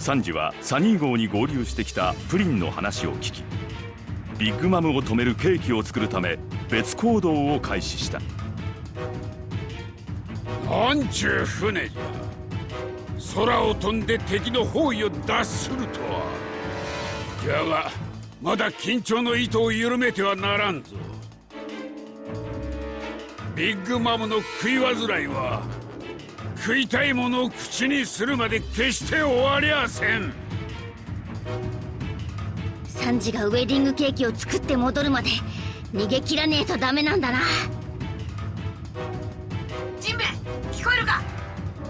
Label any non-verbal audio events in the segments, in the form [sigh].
サンジはサニー号に合流してきたプリンの話を聞きビッグマムを止めるケーキを作るため別行動を開始した。なんちゅう船じゃ。空を飛んで敵の包囲を脱するとは。じゃがまだ緊張の糸を緩めてはならんぞ。ビッグマムの食い煩いは食いたいものを口にするまで決して終わりゃせん。サンジがウェディングケーキを作って戻るまで逃げ切らねえとダメなんだな。ジンベ聞こえるか？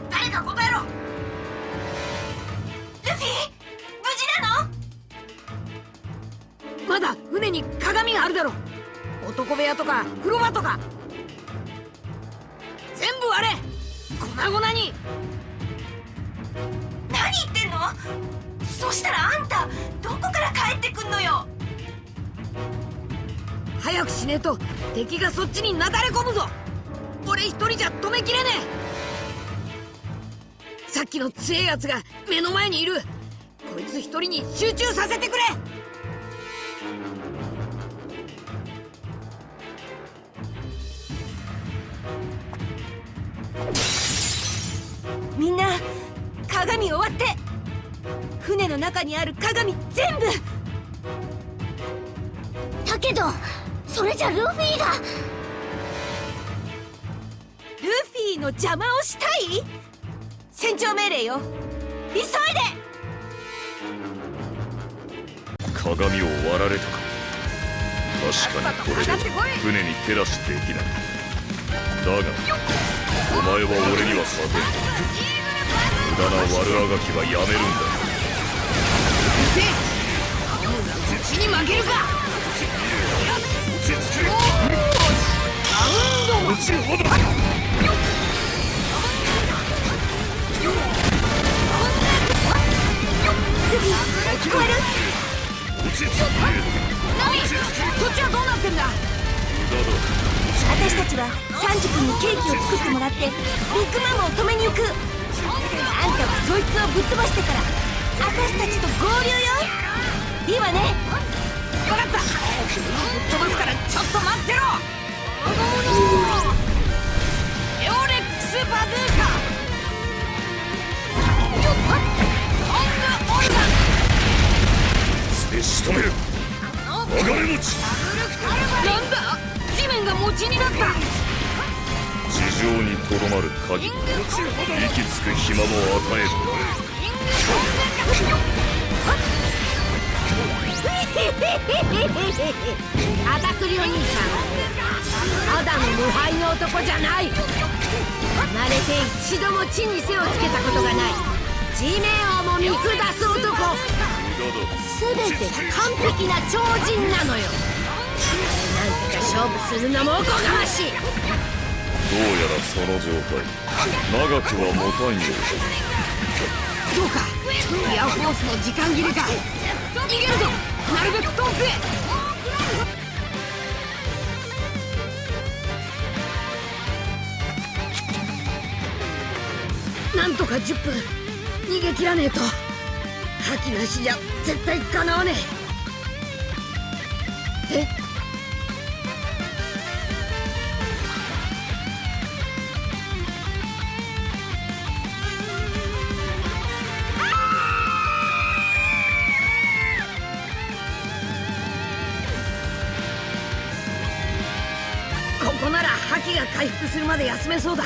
誰か答えろ。ルフィ無事なの？まだ船に鏡があるだろ男部屋とか風呂場とか粉々に。何言ってんの？そしたらあんたどこから帰ってくんのよ？早くしねえと敵がそっちになだれ込むぞ。俺一人じゃ止めきれねえ。さっきの強えやつが目の前にいる。こいつ一人に集中させてくれ鏡を割って船の中にある鏡全部。だけどそれじゃルフィが。ルフィの邪魔をしたい？船長命令よ。急いで！鏡を割られたか。確かにこれでは船に照らしできない。だがお前は俺には勝てん無駄な悪あがきはやめるんだうちに負けるか落ちるほど聞こえるナミそっちはどうなってんだ。私たちはサンジ君にケーキを作ってもらってビッグマムを止めに行く。あんたはそいつをぶっ飛ばしてから私たちと合流よ。いいわね。分かった。ぶっ飛ばすからちょっと待ってろ。エオレックスバズーカ。トングオルガンで仕留める。鋼持ち。なんだ。地面が餅になった地上にとどまる限り息つく暇も与える。アタクリお兄さんただの無敗の男じゃない。生まれて一度も地に背をつけたことがない。地面をも見下す男。全てが完璧な超人なのよ。なんとか勝負するのもおこがましい。どうやらその状態。長くは持たんよそうかエアフォースの時間切れか。逃げるぞなるべく遠くへ。なんとか10分逃げ切らねえと。覇気なしじゃ絶対かなわねえ。え？まで休めそうだ。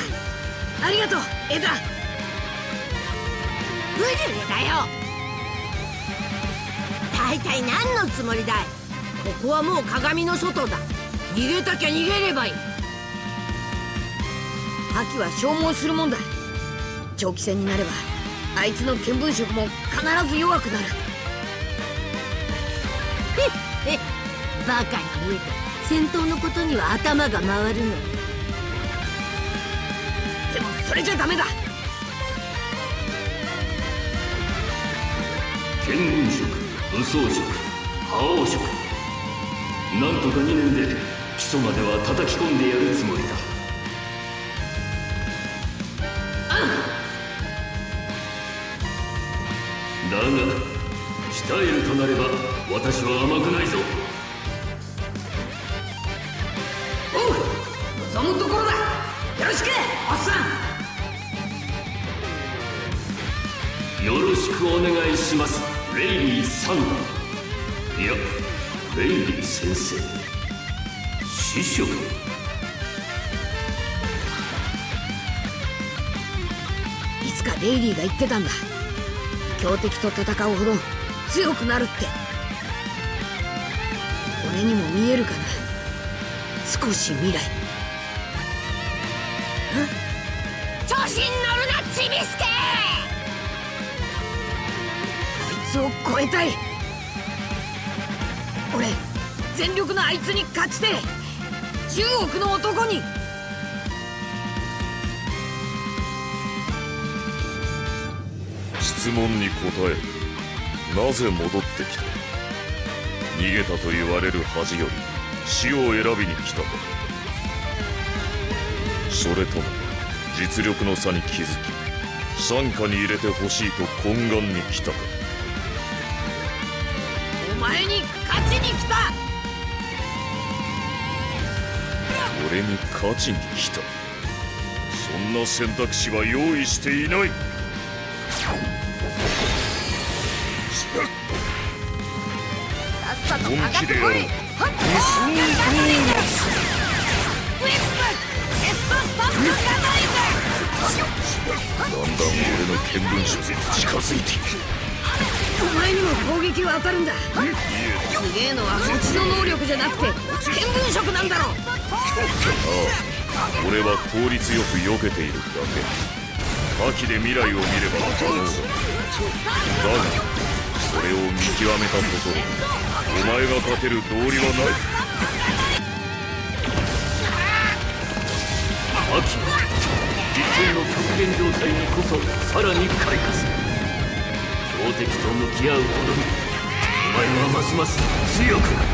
ありがとうエダブリュレだよ。大体何のつもりだい？ここはもう鏡の外だ。逃げたきゃ逃げればいい。覇気は消耗するもんだ。長期戦になればあいつの見聞色も必ず弱くなる。えバカに見えた戦闘のことには頭が回るの。でもそれじゃダメだ。見聞色武装色覇王色なんとか2年で基礎までは叩き込んでやるつもりだ。だが鍛えるとなれば私は甘くないぞ。おう望むところだ。よろしくおっさんよろしくお願いします。レイリーさん。いやレイリー先生。師匠。いつかレイリーが言ってたんだ。強敵と戦うほど強くなるって。俺にも見えるかな。少し未来。つを超えたい。俺全力のあいつに勝ちて10億の男に。質問に答えなぜ戻ってきた？逃げたと言われる恥より死を選びに来たか。それとも実力の差に気づき傘下に入れてほしいと懇願に来たか。前に勝ちに来た。俺に勝ちに来た。そんな選択肢は用意していない。さっさと上がってこい。本気でやろうだんだん俺の見聞色に近づいていくお前にも攻撃は当たるんだ。すげえのはそっちの能力じゃなくて見聞色なんだろああ [laughs] 俺は効率よく避けているだけ。覇気で未来を見れば可能だ。がそれを見極めたところお前が勝てる道理はない。秋理性の極限状態にこそさらに開花する。敵と向き合うほどにお前はますます強く。なる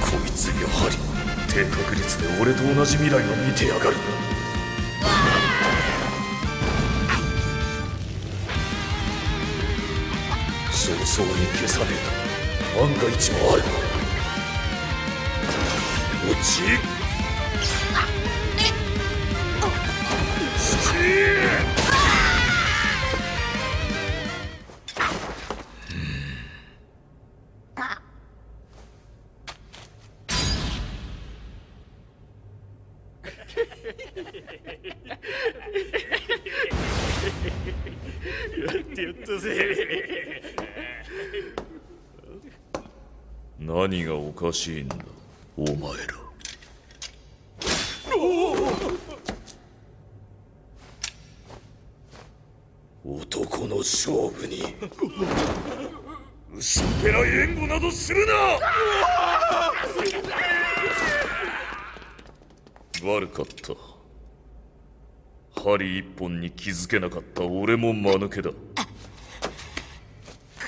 こいつやはり低確率で俺と同じ未来を見てやがる。早々に消さねえと万が一もある。落ち何がおかしいんだ。お前ら。男の勝負に。薄っぺらい援護などするな。悪かった。針一本に気づけなかった。俺も間抜けだ。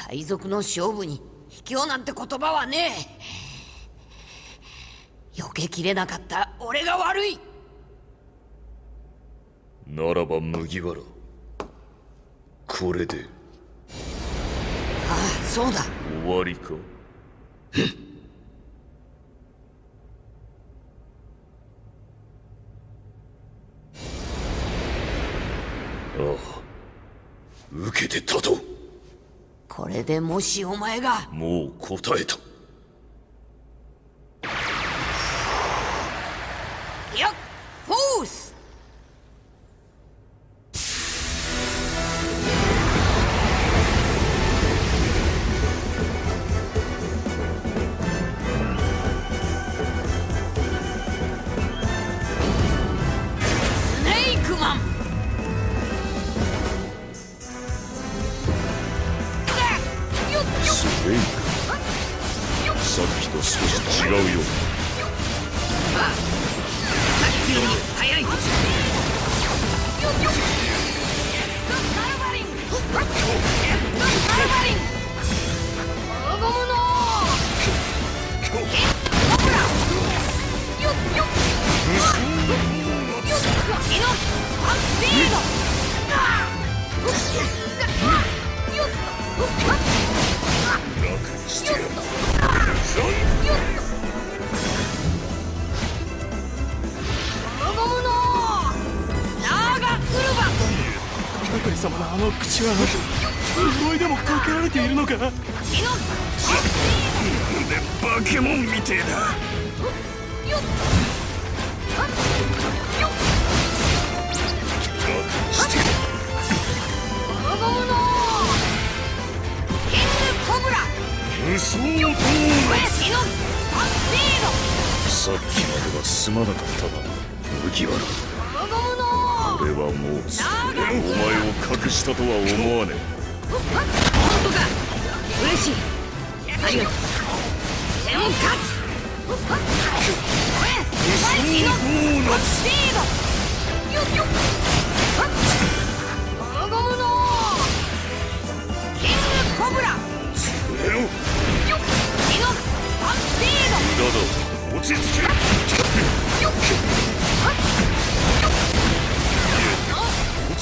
海賊の勝負に卑怯なんて言葉はねえ。避けきれなかった。俺が悪い。ならば麦わら。これで。ああそうだ。終わりか受けて立とう。これでもしお前が。もう答えたあの口は呪いでもかけられているのか？バケモンみてえだ。さっきまではすまなかったな麦わらドゴムの俺はもうお前を隠したとは思わね本当か嬉しいありが。とうでも勝つイノスピードゴムのキングコブラえよイノスピードだだ落ち着け落ち着け無駄だイノスタンピードゴムのキングコブライノスタンピード落ち着けゴムのナーガウルバイノスピード無双ドーゴムのナツ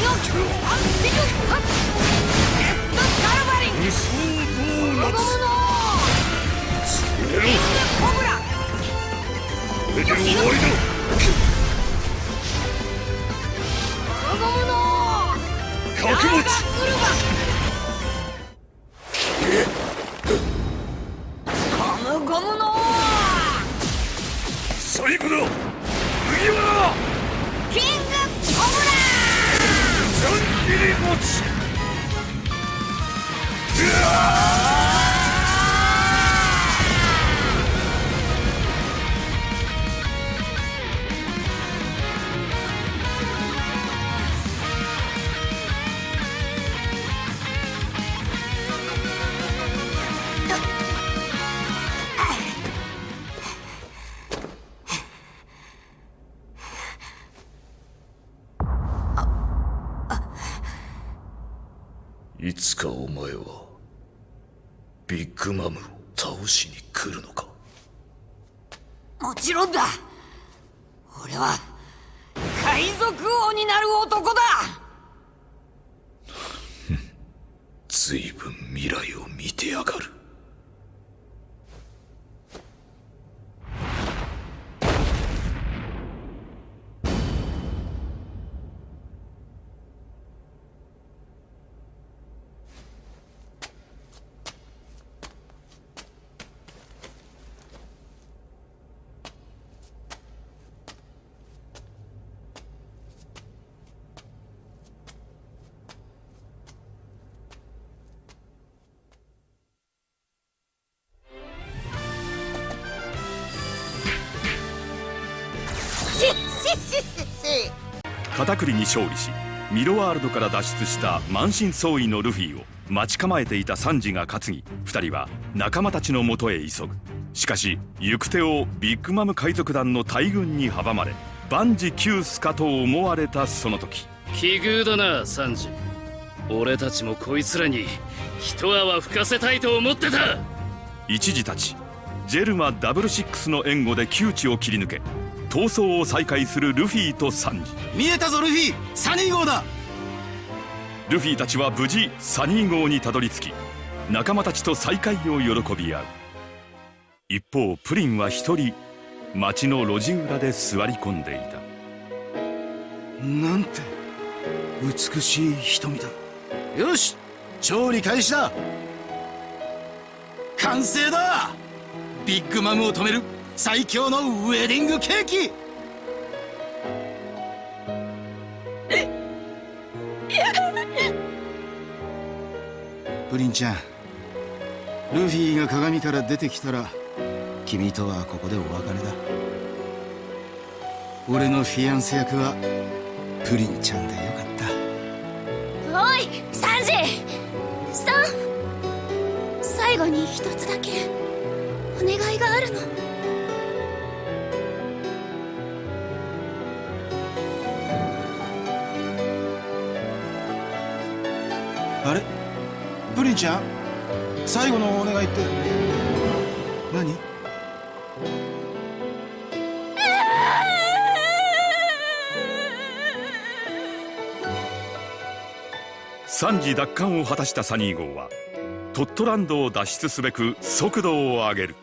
覚ナーガウル悟ャンギリ持いつかお前はビッグマムを倒しに来るのか？もちろんだ。俺は海賊王になる男だ。随分未来を見てやがる片栗に勝利しミロワールドから脱出した満身創痍のルフィを待ち構えていたサンジが担ぎ二人は仲間たちのもとへ急ぐ。しかし行く手をビッグマム海賊団の大軍に阻まれ万事休すかと思われたその時。奇遇だなサンジ俺たちもこいつらに一泡吹かせたいと思ってた。一時たちジェルマダブルシックスの援護で窮地を切り抜け逃走を再開するルフィとサンジ見えたぞルフィ。サニー号だ。ルフィたちは無事サニー号にたどり着き仲間たちと再会を喜び合う。一方プリンは一人町の路地裏で座り込んでいた。なんて美しい瞳だ。よし調理開始だ。完成だ。ビッグマムを止める最強のウェディングケーキ。プリンちゃんルフィが鏡から出てきたら君とはここでお別れだ。俺のフィアンセ役はプリンちゃんでよかった。おいサンジ。さん。最後に一つだけお願いがあるの。あれ？プリンちゃん？最後のお願いって？何？惨事奪還を果たしたサニー号はトットランドを脱出すべく速度を上げる。